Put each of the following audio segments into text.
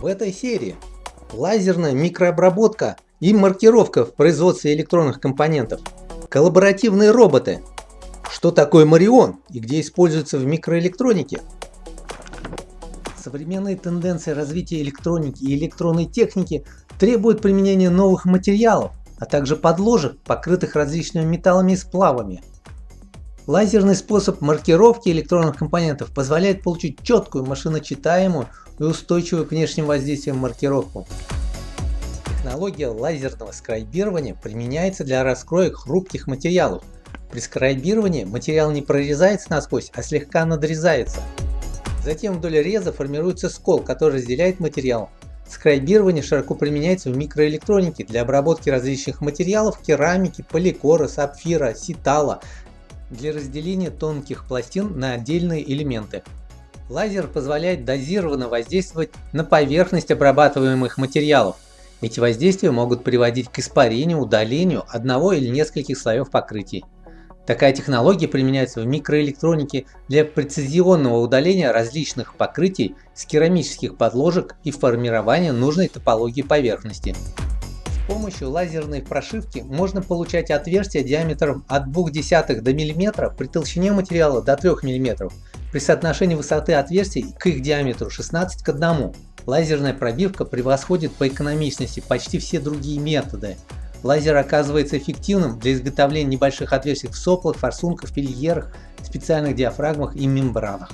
В этой серии. Лазерная микрообработка и маркировка в производстве электронных компонентов, коллаборативные роботы, что такое Марион и где используется в микроэлектронике, современные тенденции развития электроники и электронной техники требуют применения новых материалов, а также подложек, покрытых различными металлами и сплавами. Лазерный способ маркировки электронных компонентов позволяет получить четкую машиночитаемую и устойчивую к внешним воздействиям маркировку. Технология лазерного скрайбирования применяется для раскроек хрупких материалов. При скрайбировании материал не прорезается насквозь, а слегка надрезается. Затем вдоль реза формируется скол, который разделяет материал. Скрайбирование широко применяется в микроэлектронике для обработки различных материалов керамики, поликора, сапфира, ситала, для разделения тонких пластин на отдельные элементы. Лазер позволяет дозированно воздействовать на поверхность обрабатываемых материалов. Эти воздействия могут приводить к испарению, удалению одного или нескольких слоев покрытий. Такая технология применяется в микроэлектронике для прецизионного удаления различных покрытий с керамических подложек и формирования нужной топологии поверхности. С помощью лазерной прошивки можно получать отверстия диаметром от 0,2 до мм при толщине материала до 3 мм при соотношении высоты отверстий к их диаметру 16 к 1. Лазерная пробивка превосходит по экономичности почти все другие методы. Лазер оказывается эффективным для изготовления небольших отверстий в соплах, форсунках, фильерах, специальных диафрагмах и мембранах.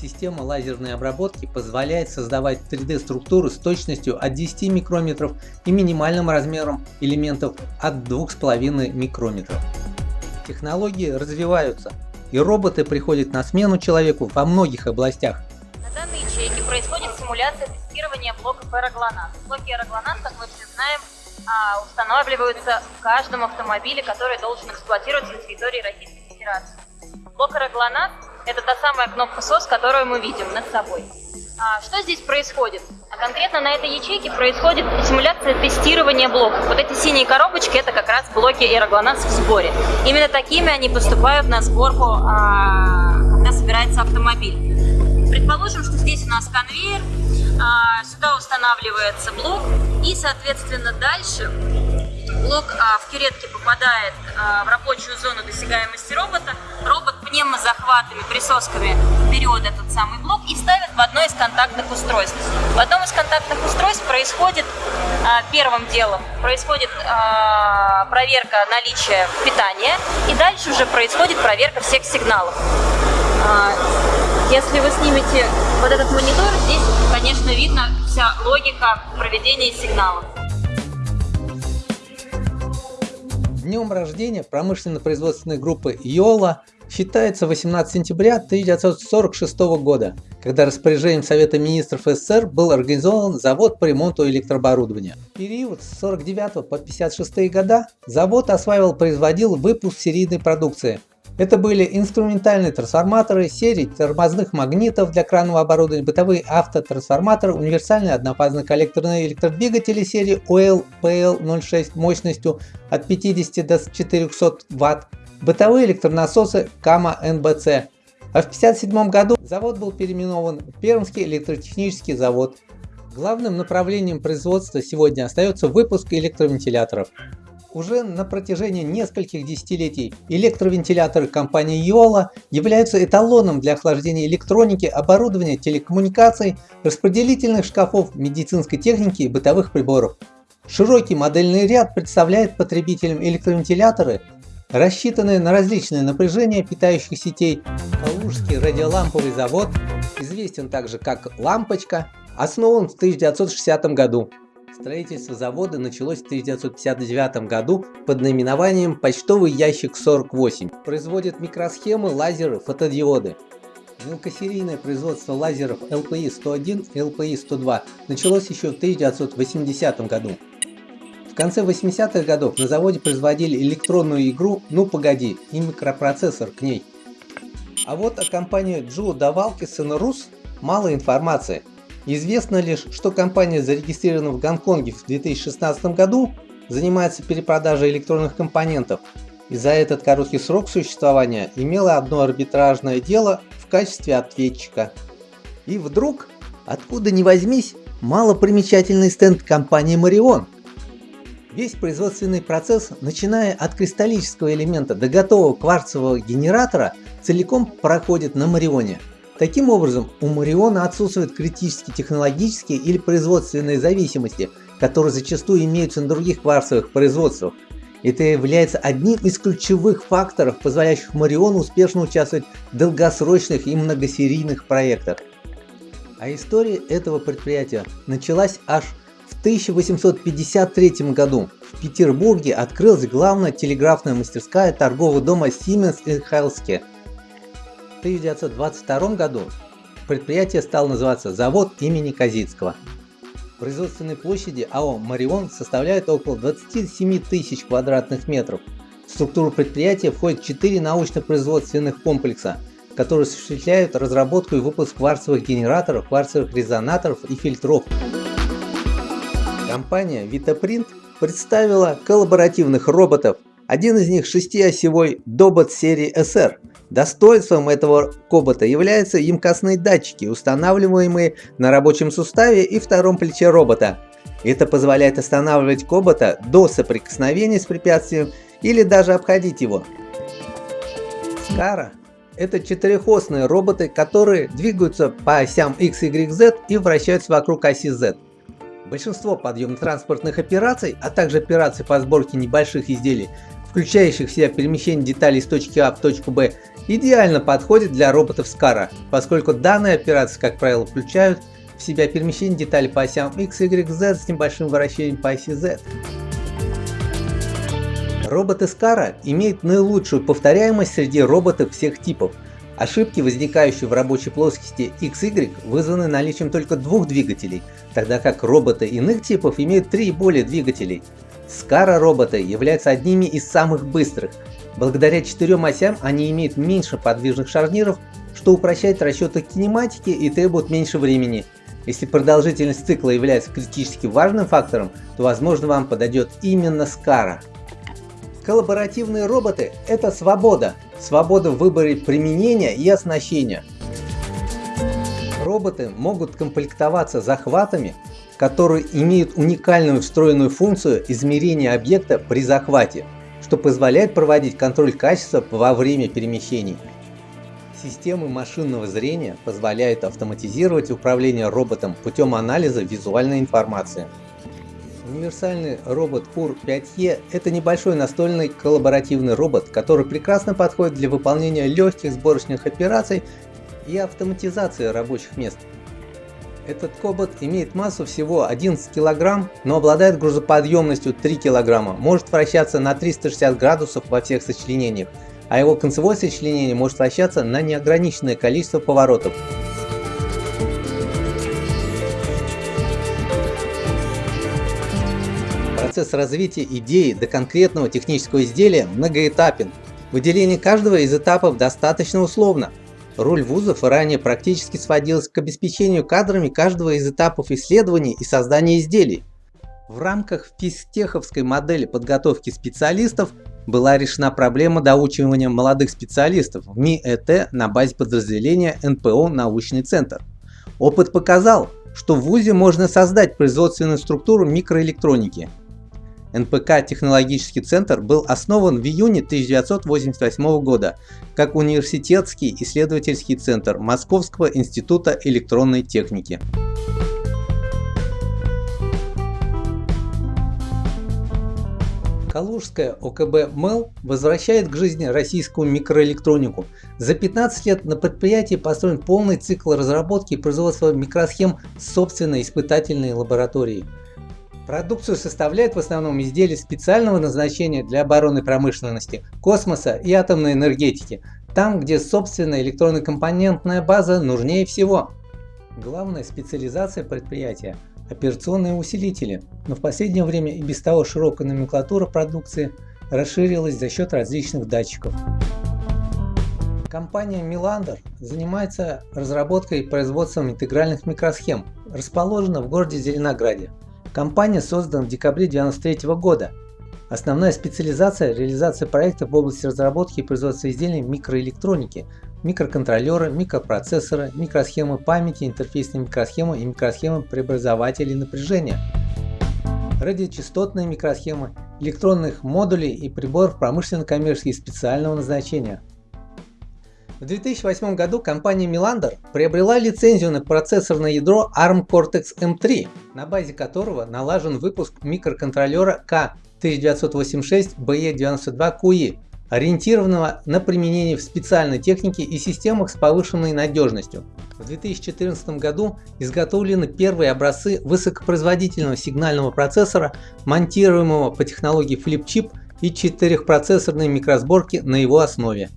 Система лазерной обработки позволяет создавать 3D структуры с точностью от 10 микрометров и минимальным размером элементов от 2,5 микрометров. Технологии развиваются, и роботы приходят на смену человеку во многих областях. На данной ячейке происходит симуляция тестирования блоков аэроглонас. Блоки аэроглонас, как мы все знаем, а, устанавливаются в каждом автомобиле, который должен эксплуатироваться на территории Российской Федерации. Блок аэроглонас – это та самая кнопка SOS, которую мы видим над собой. А что здесь происходит? Конкретно на этой ячейке происходит симуляция тестирования блоков. Вот эти синие коробочки – это как раз блоки аэроглонас в сборе. Именно такими они поступают на сборку, а, когда собирается автомобиль. Предположим, что здесь у нас конвейер, а, сюда устанавливается блок, и, соответственно, дальше блок а, в кюретке попадает в рабочую зону досягаемости робота. Робот пневмозахватами, присосками берет этот самый блок и ставит в одно из контактных устройств. В одном из контактных устройств происходит первым делом происходит проверка наличия питания, и дальше уже происходит проверка всех сигналов. Если вы снимете вот этот монитор, здесь, конечно, видно вся логика проведения сигналов. Днем рождения промышленно-производственной группы Йола считается 18 сентября 1946 года, когда распоряжением Совета Министров СССР был организован завод по ремонту электрооборудования. В период с 49 по 56 года завод осваивал производил выпуск серийной продукции – это были инструментальные трансформаторы, серии тормозных магнитов для кранного оборудования, бытовые автотрансформаторы, универсальные однофазные коллекторные электродвигатели серии OL-PL06 мощностью от 50 до 400 Вт, бытовые электронасосы Kama NBC. А в 1957 году завод был переименован в Пермский электротехнический завод. Главным направлением производства сегодня остается выпуск электровентиляторов. Уже на протяжении нескольких десятилетий электровентиляторы компании Yola являются эталоном для охлаждения электроники, оборудования, телекоммуникаций, распределительных шкафов, медицинской техники и бытовых приборов. Широкий модельный ряд представляет потребителям электровентиляторы, рассчитанные на различные напряжения питающих сетей. Калужский радиоламповый завод, известен также как «Лампочка», основан в 1960 году. Строительство завода началось в 1959 году под наименованием «Почтовый ящик 48». Производит микросхемы, лазеры, фотодиоды. Мелкосерийное производство лазеров LPI-101 и LPI-102 началось еще в 1980 году. В конце 80-х годов на заводе производили электронную игру «Ну погоди» и микропроцессор к ней. А вот о компании Джо Давалкисон Рус мало информации. Известно лишь, что компания зарегистрирована в Гонконге в 2016 году, занимается перепродажей электронных компонентов и за этот короткий срок существования имела одно арбитражное дело в качестве ответчика. И вдруг, откуда ни возьмись, малопримечательный стенд компании Marion. Весь производственный процесс, начиная от кристаллического элемента до готового кварцевого генератора, целиком проходит на Марионе. Таким образом, у Мариона отсутствуют критические технологические или производственные зависимости, которые зачастую имеются на других кварцевых производствах. Это является одним из ключевых факторов, позволяющих Мариону успешно участвовать в долгосрочных и многосерийных проектах. А история этого предприятия началась аж в 1853 году. В Петербурге открылась главная телеграфная мастерская торгового дома Siemens Halske. В 1922 году предприятие стало называться завод имени Казицкого. Производственной площади АО «Марион» составляет около 27 тысяч квадратных метров. В структуру предприятия входит 4 научно-производственных комплекса – которые осуществляют разработку и выпуск кварцевых генераторов, кварцевых резонаторов и фильтров. Компания Vitaprint представила коллаборативных роботов. Один из них шестиосевой Dobot серии SR. Достоинством этого кобота являются емкостные датчики, устанавливаемые на рабочем суставе и втором плече робота. Это позволяет останавливать кобота до соприкосновения с препятствием или даже обходить его. Скара это четырехосные роботы, которые двигаются по осям X, Y, Z и вращаются вокруг оси Z. Большинство подъемно-транспортных операций, а также операций по сборке небольших изделий, включающих в себя перемещение деталей с точки А в точку Б, идеально подходят для роботов Скара, поскольку данные операции, как правило, включают в себя перемещение деталей по осям X, Y, Z с небольшим вращением по оси Z. Робот Искара имеет наилучшую повторяемость среди роботов всех типов. Ошибки, возникающие в рабочей плоскости XY, вызваны наличием только двух двигателей, тогда как роботы иных типов имеют три и более двигателей. Скара роботы являются одними из самых быстрых. Благодаря четырем осям они имеют меньше подвижных шарниров, что упрощает расчеты кинематики и требует меньше времени. Если продолжительность цикла является критически важным фактором, то возможно вам подойдет именно Скара. Коллаборативные роботы – это свобода. Свобода в выборе применения и оснащения. Роботы могут комплектоваться захватами, которые имеют уникальную встроенную функцию измерения объекта при захвате, что позволяет проводить контроль качества во время перемещений. Системы машинного зрения позволяют автоматизировать управление роботом путем анализа визуальной информации. Универсальный робот УР-5Е – это небольшой настольный коллаборативный робот, который прекрасно подходит для выполнения легких сборочных операций и автоматизации рабочих мест. Этот кобот имеет массу всего 11 кг, но обладает грузоподъемностью 3 кг, может вращаться на 360 градусов во всех сочленениях, а его концевое сочленение может вращаться на неограниченное количество поворотов. Процесс развития идеи до конкретного технического изделия многоэтапен. Выделение каждого из этапов достаточно условно. Роль вузов ранее практически сводилась к обеспечению кадрами каждого из этапов исследований и создания изделий. В рамках физтеховской модели подготовки специалистов была решена проблема доучивания молодых специалистов в МИЭТ на базе подразделения НПО «Научный центр». Опыт показал, что в ВУЗе можно создать производственную структуру микроэлектроники, НПК «Технологический центр» был основан в июне 1988 года как университетский исследовательский центр Московского института электронной техники. Калужская ОКБ МЭЛ возвращает к жизни российскую микроэлектронику. За 15 лет на предприятии построен полный цикл разработки и производства микросхем собственной испытательной лаборатории. Продукцию составляют в основном изделия специального назначения для оборонной промышленности, космоса и атомной энергетики, там где собственная электронно-компонентная база нужнее всего. Главная специализация предприятия – операционные усилители, но в последнее время и без того широкая номенклатура продукции расширилась за счет различных датчиков. Компания Milander занимается разработкой и производством интегральных микросхем, расположена в городе Зеленограде. Компания создана в декабре 1993 года. Основная специализация – реализация проектов в области разработки и производства изделий микроэлектроники, микроконтроллеры, микропроцессоры, микросхемы памяти, интерфейсные микросхемы и микросхемы преобразователей напряжения, радиочастотные микросхемы, электронных модулей и приборов промышленно-коммерческих специального назначения. В 2008 году компания Melander приобрела лицензию на процессорное ядро ARM Cortex-M3, на базе которого налажен выпуск микроконтроллера K1986BE92QE, ориентированного на применение в специальной технике и системах с повышенной надежностью. В 2014 году изготовлены первые образцы высокопроизводительного сигнального процессора, монтируемого по технологии Flip-Chip и четырехпроцессорной микросборки на его основе.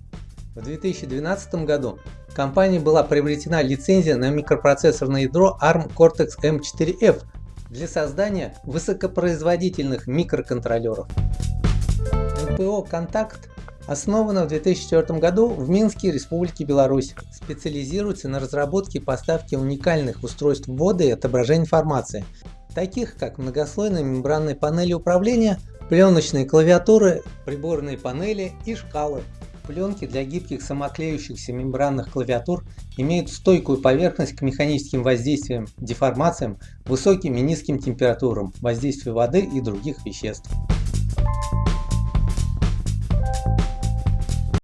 В 2012 году компанией была приобретена лицензия на микропроцессорное ядро ARM Cortex-M4F для создания высокопроизводительных микроконтроллеров. НПО «Контакт» основана в 2004 году в Минске, Республике Беларусь. Специализируется на разработке и поставке уникальных устройств ввода и отображения информации, таких как многослойные мембранные панели управления, пленочные клавиатуры, приборные панели и шкалы. Пленки для гибких самоклеющихся мембранных клавиатур имеют стойкую поверхность к механическим воздействиям, деформациям, высоким и низким температурам, воздействию воды и других веществ.